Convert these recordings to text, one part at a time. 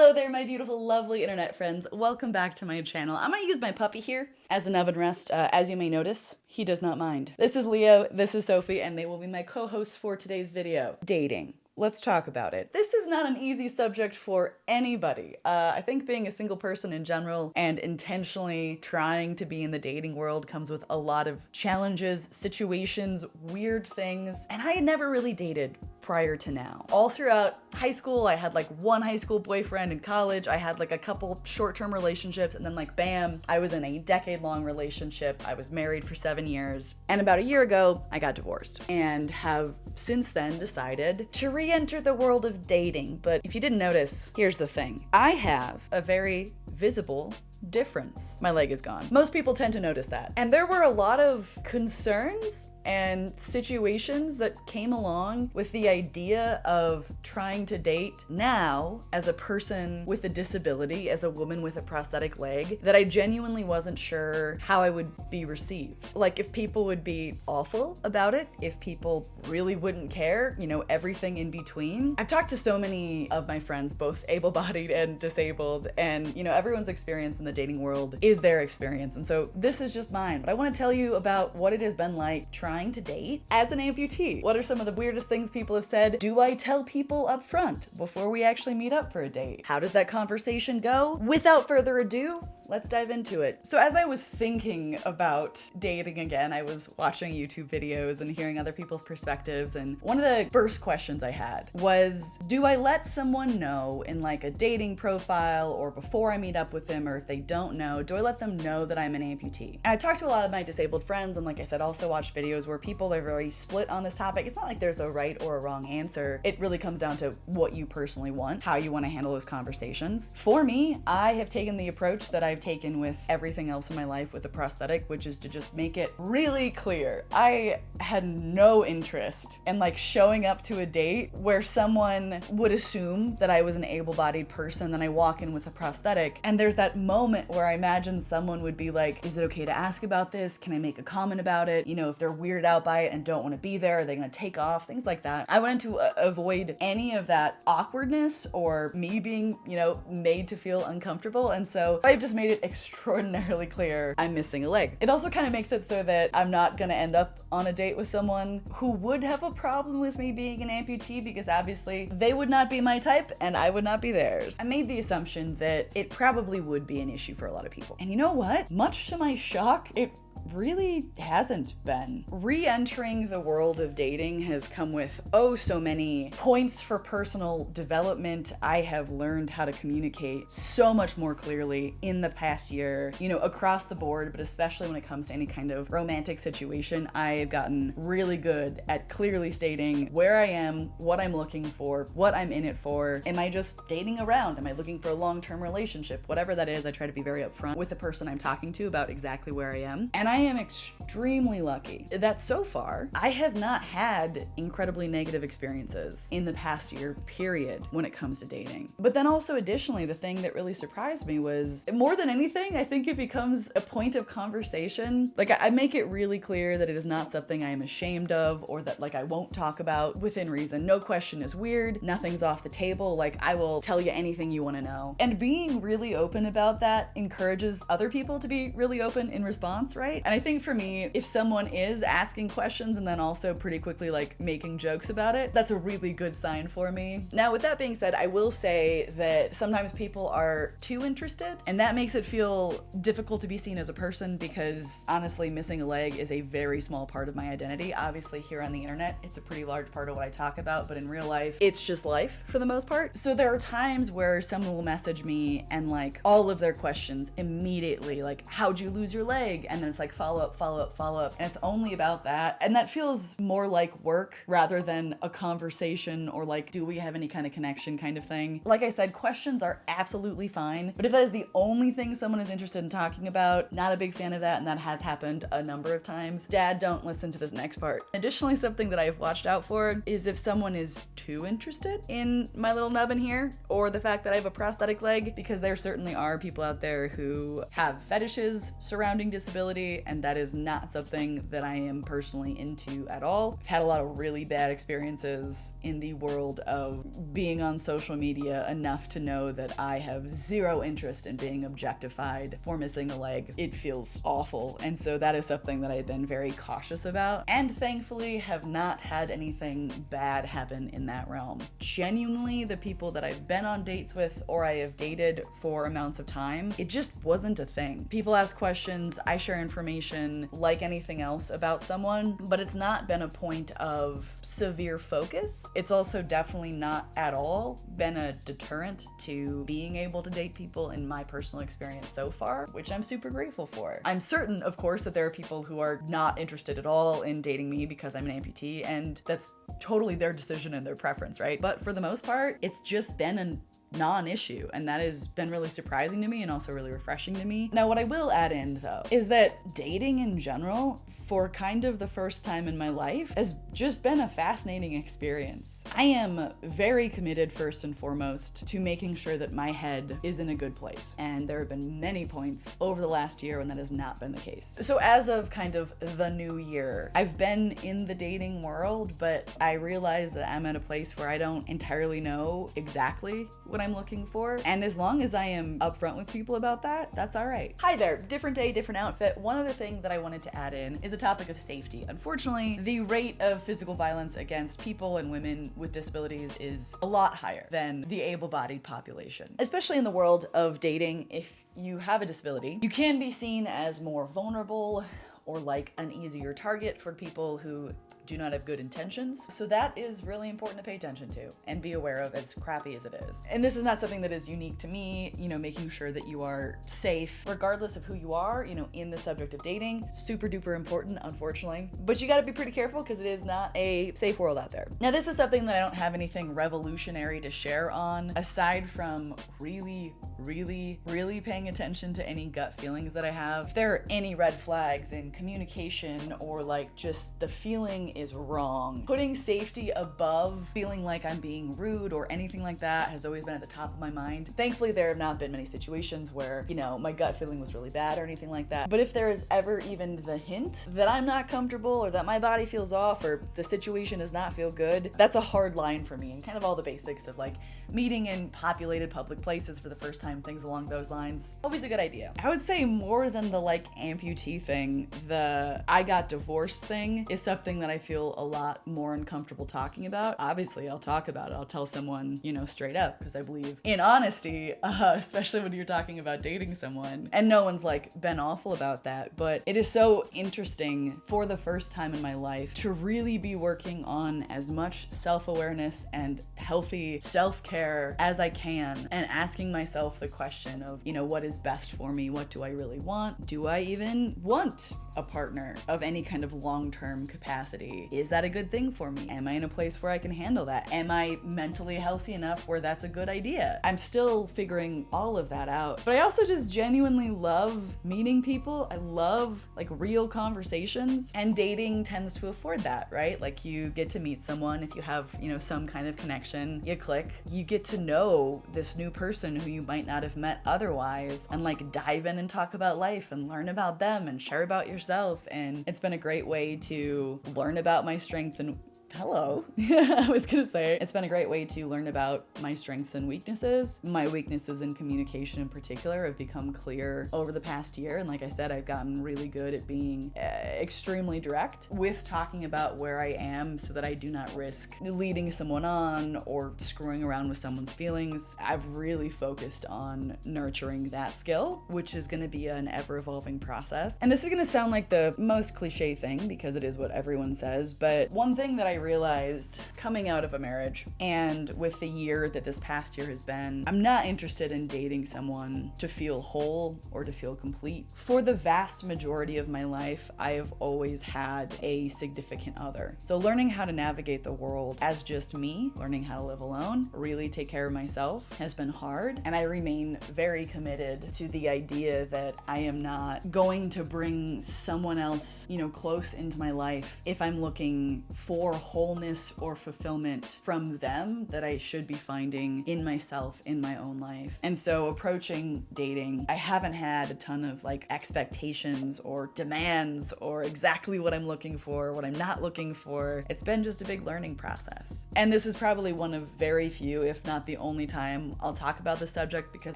Hello there, my beautiful, lovely internet friends. Welcome back to my channel. I'm gonna use my puppy here as an oven rest. Uh, as you may notice, he does not mind. This is Leo, this is Sophie, and they will be my co-hosts for today's video. Dating. Let's talk about it. This is not an easy subject for anybody. Uh, I think being a single person in general and intentionally trying to be in the dating world comes with a lot of challenges, situations, weird things, and I had never really dated prior to now. All throughout high school, I had like one high school boyfriend. In college, I had like a couple short-term relationships and then like bam, I was in a decade-long relationship. I was married for seven years. And about a year ago, I got divorced and have since then decided to re-enter the world of dating. But if you didn't notice, here's the thing. I have a very visible difference. My leg is gone. Most people tend to notice that. And there were a lot of concerns and situations that came along with the idea of trying to date now as a person with a disability, as a woman with a prosthetic leg, that I genuinely wasn't sure how I would be received. Like if people would be awful about it, if people really wouldn't care, you know, everything in between. I've talked to so many of my friends, both able-bodied and disabled, and you know, everyone's experience in the dating world is their experience. And so this is just mine, but I wanna tell you about what it has been like trying to date as an amputee? What are some of the weirdest things people have said? Do I tell people up front before we actually meet up for a date? How does that conversation go? Without further ado, let's dive into it. So as I was thinking about dating again, I was watching YouTube videos and hearing other people's perspectives. And one of the first questions I had was, do I let someone know in like a dating profile or before I meet up with them, or if they don't know, do I let them know that I'm an amputee? I talked to a lot of my disabled friends and like I said, also watched videos where people are very split on this topic. It's not like there's a right or a wrong answer. It really comes down to what you personally want, how you want to handle those conversations. For me, I have taken the approach that I've taken with everything else in my life with the prosthetic, which is to just make it really clear. I had no interest in like showing up to a date where someone would assume that I was an able-bodied person, then I walk in with a prosthetic. And there's that moment where I imagine someone would be like, is it okay to ask about this? Can I make a comment about it? You know, if they're weirded out by it and don't want to be there, are they going to take off? Things like that. I wanted to uh, avoid any of that awkwardness or me being, you know, made to feel uncomfortable. And so I've just made made it extraordinarily clear I'm missing a leg. It also kind of makes it so that I'm not gonna end up on a date with someone who would have a problem with me being an amputee because obviously they would not be my type and I would not be theirs. I made the assumption that it probably would be an issue for a lot of people. And you know what? Much to my shock, it really hasn't been. Re-entering the world of dating has come with oh so many points for personal development. I have learned how to communicate so much more clearly in the past year, you know, across the board, but especially when it comes to any kind of romantic situation, I've gotten really good at clearly stating where I am, what I'm looking for, what I'm in it for. Am I just dating around? Am I looking for a long-term relationship? Whatever that is, I try to be very upfront with the person I'm talking to about exactly where I am. And I am extremely lucky that so far I have not had incredibly negative experiences in the past year period when it comes to dating. But then also additionally, the thing that really surprised me was more than anything, I think it becomes a point of conversation. Like I make it really clear that it is not something I am ashamed of or that like I won't talk about within reason. No question is weird. Nothing's off the table. Like I will tell you anything you want to know. And being really open about that encourages other people to be really open in response, right? And I think for me, if someone is asking questions and then also pretty quickly like making jokes about it, that's a really good sign for me. Now, with that being said, I will say that sometimes people are too interested and that makes it feel difficult to be seen as a person because honestly, missing a leg is a very small part of my identity. Obviously here on the internet, it's a pretty large part of what I talk about, but in real life, it's just life for the most part. So there are times where someone will message me and like all of their questions immediately, like, how'd you lose your leg? And then it's like, like follow up, follow up, follow up. And it's only about that. And that feels more like work rather than a conversation or like, do we have any kind of connection kind of thing. Like I said, questions are absolutely fine. But if that is the only thing someone is interested in talking about. Not a big fan of that, and that has happened a number of times. Dad, don't listen to this next part. Additionally, something that I've watched out for is if someone is too interested in my little nubbin here, or the fact that I have a prosthetic leg, because there certainly are people out there who have fetishes surrounding disability, and that is not something that I am personally into at all. I've had a lot of really bad experiences in the world of being on social media enough to know that I have zero interest in being objectified for missing a leg. It feels awful, and so that is something that I've been very cautious about, and thankfully have not had anything bad happen in that realm. Genuinely, the people that I've been on dates with or I have dated for amounts of time, it just wasn't a thing. People ask questions, I share information like anything else about someone, but it's not been a point of severe focus. It's also definitely not at all been a deterrent to being able to date people in my personal experience so far, which I'm super grateful for. I'm certain, of course, that there are people who are not interested at all in dating me because I'm an amputee, and that's totally their decision and their preference, right? But for the most part, it's just been an non-issue and that has been really surprising to me and also really refreshing to me. Now what I will add in though is that dating in general for kind of the first time in my life has just been a fascinating experience. I am very committed first and foremost to making sure that my head is in a good place. And there have been many points over the last year when that has not been the case. So as of kind of the new year, I've been in the dating world, but I realize that I'm at a place where I don't entirely know exactly what I'm looking for. And as long as I am upfront with people about that, that's all right. Hi there, different day, different outfit. One other thing that I wanted to add in is the topic of safety. Unfortunately, the rate of physical violence against people and women with disabilities is a lot higher than the able-bodied population. Especially in the world of dating, if you have a disability, you can be seen as more vulnerable or like an easier target for people who do not have good intentions. So that is really important to pay attention to and be aware of as crappy as it is. And this is not something that is unique to me, you know, making sure that you are safe regardless of who you are, you know, in the subject of dating. Super duper important, unfortunately. But you gotta be pretty careful because it is not a safe world out there. Now this is something that I don't have anything revolutionary to share on aside from really, really, really paying attention to any gut feelings that I have. If there are any red flags in communication or like just the feeling is wrong. Putting safety above feeling like I'm being rude or anything like that has always been at the top of my mind. Thankfully, there have not been many situations where, you know, my gut feeling was really bad or anything like that. But if there is ever even the hint that I'm not comfortable or that my body feels off or the situation does not feel good, that's a hard line for me and kind of all the basics of like meeting in populated public places for the first time, things along those lines. Always a good idea. I would say more than the like amputee thing, the I got divorced thing is something that I feel a lot more uncomfortable talking about. Obviously, I'll talk about it. I'll tell someone, you know, straight up because I believe in honesty, uh, especially when you're talking about dating someone. And no one's like been awful about that, but it is so interesting for the first time in my life to really be working on as much self-awareness and healthy self-care as I can and asking myself the question of, you know, what is best for me? What do I really want? Do I even want a partner of any kind of long-term capacity? Is that a good thing for me? Am I in a place where I can handle that? Am I mentally healthy enough where that's a good idea? I'm still figuring all of that out, but I also just genuinely love meeting people. I love like real conversations and dating tends to afford that, right? Like you get to meet someone if you have, you know, some kind of connection, you click, you get to know this new person who you might not have met otherwise and like dive in and talk about life and learn about them and share about yourself. And it's been a great way to learn about my strength and hello. I was gonna say, it's been a great way to learn about my strengths and weaknesses. My weaknesses in communication in particular have become clear over the past year. And like I said, I've gotten really good at being uh, extremely direct with talking about where I am so that I do not risk leading someone on or screwing around with someone's feelings. I've really focused on nurturing that skill, which is gonna be an ever evolving process. And this is gonna sound like the most cliche thing because it is what everyone says, but one thing that I realized coming out of a marriage and with the year that this past year has been, I'm not interested in dating someone to feel whole or to feel complete. For the vast majority of my life, I have always had a significant other. So learning how to navigate the world as just me, learning how to live alone, really take care of myself has been hard. And I remain very committed to the idea that I am not going to bring someone else, you know, close into my life if I'm looking for wholeness or fulfillment from them that I should be finding in myself in my own life. And so approaching dating, I haven't had a ton of like expectations or demands or exactly what I'm looking for, what I'm not looking for. It's been just a big learning process. And this is probably one of very few, if not the only time I'll talk about the subject because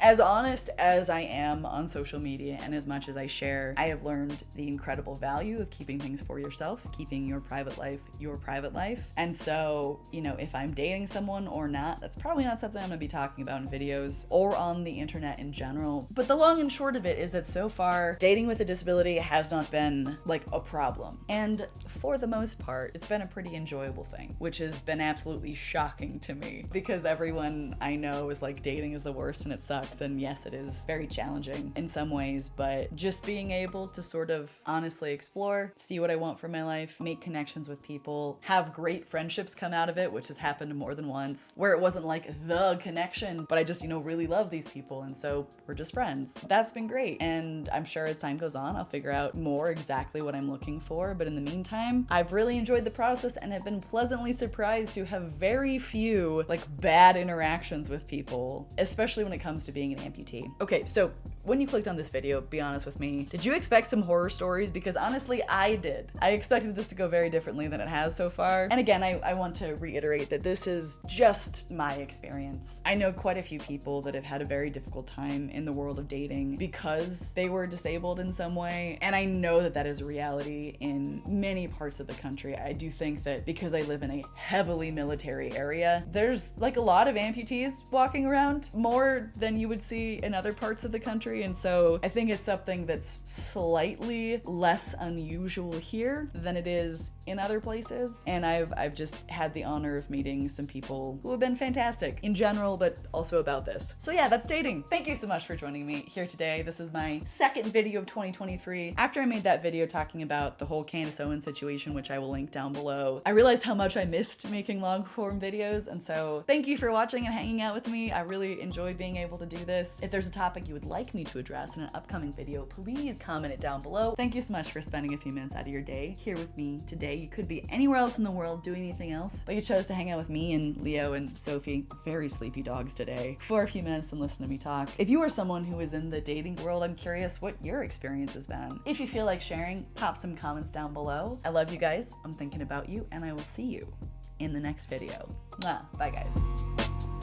as honest as I am on social media and as much as I share, I have learned the incredible value of keeping things for yourself, keeping your private life your private life. And so, you know, if I'm dating someone or not, that's probably not something I'm gonna be talking about in videos or on the internet in general. But the long and short of it is that so far, dating with a disability has not been like a problem. And for the most part, it's been a pretty enjoyable thing, which has been absolutely shocking to me because everyone I know is like dating is the worst and it sucks. And yes, it is very challenging in some ways, but just being able to sort of honestly explore, see what I want for my life, make connections with people, have great friendships come out of it, which has happened more than once, where it wasn't like the connection, but I just, you know, really love these people. And so we're just friends. That's been great. And I'm sure as time goes on, I'll figure out more exactly what I'm looking for. But in the meantime, I've really enjoyed the process and have been pleasantly surprised to have very few like bad interactions with people, especially when it comes to being an amputee. Okay, so when you clicked on this video, be honest with me, did you expect some horror stories? Because honestly, I did. I expected this to go very differently than it has so far. And again, I, I want to reiterate that this is just my experience. I know quite a few people that have had a very difficult time in the world of dating because they were disabled in some way. And I know that that is a reality in many parts of the country. I do think that because I live in a heavily military area, there's like a lot of amputees walking around more than you would see in other parts of the country. And so I think it's something that's slightly less unusual here than it is in other places. And I've, I've just had the honor of meeting some people who have been fantastic in general, but also about this. So yeah, that's dating. Thank you so much for joining me here today. This is my second video of 2023. After I made that video talking about the whole Candace Owens situation, which I will link down below, I realized how much I missed making long form videos. And so thank you for watching and hanging out with me. I really enjoy being able to do this. If there's a topic you would like me to address in an upcoming video, please comment it down below. Thank you so much for spending a few minutes out of your day here with me today. You could be anywhere else in the world doing anything else, but you chose to hang out with me and Leo and Sophie, very sleepy dogs today, for a few minutes and listen to me talk. If you are someone who is in the dating world, I'm curious what your experience has been. If you feel like sharing, pop some comments down below. I love you guys. I'm thinking about you and I will see you in the next video. Bye guys.